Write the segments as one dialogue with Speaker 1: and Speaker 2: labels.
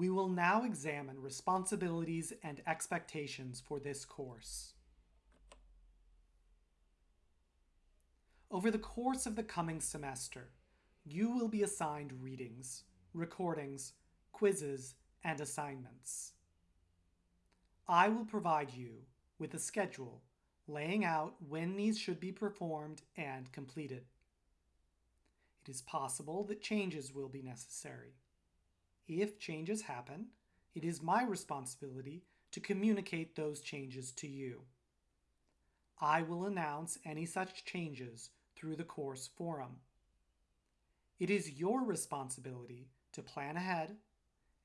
Speaker 1: We will now examine responsibilities and expectations for this course. Over the course of the coming semester, you will be assigned readings, recordings, quizzes, and assignments. I will provide you with a schedule laying out when these should be performed and completed. It is possible that changes will be necessary. If changes happen, it is my responsibility to communicate those changes to you. I will announce any such changes through the course forum. It is your responsibility to plan ahead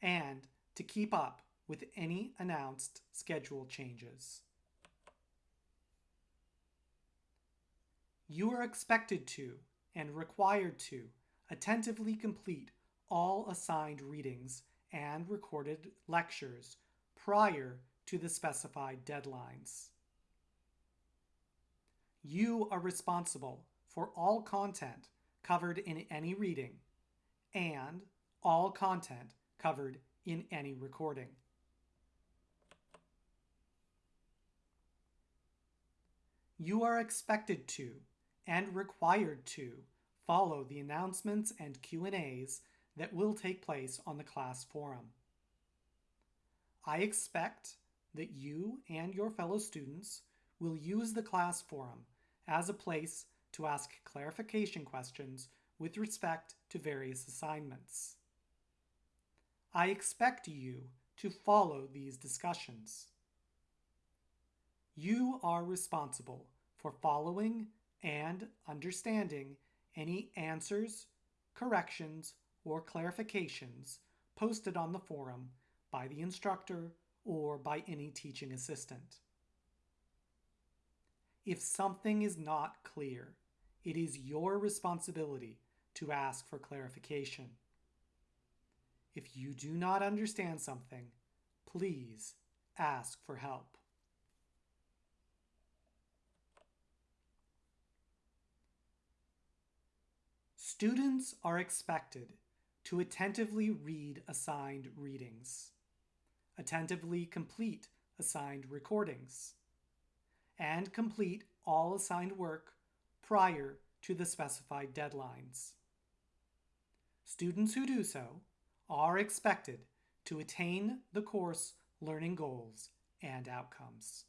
Speaker 1: and to keep up with any announced schedule changes. You are expected to and required to attentively complete all assigned readings and recorded lectures prior to the specified deadlines. You are responsible for all content covered in any reading and all content covered in any recording. You are expected to and required to follow the announcements and Q&As that will take place on the class forum. I expect that you and your fellow students will use the class forum as a place to ask clarification questions with respect to various assignments. I expect you to follow these discussions. You are responsible for following and understanding any answers, corrections, or clarifications posted on the forum by the instructor or by any teaching assistant. If something is not clear, it is your responsibility to ask for clarification. If you do not understand something, please ask for help. Students are expected to attentively read assigned readings, attentively complete assigned recordings, and complete all assigned work prior to the specified deadlines. Students who do so are expected to attain the course learning goals and outcomes.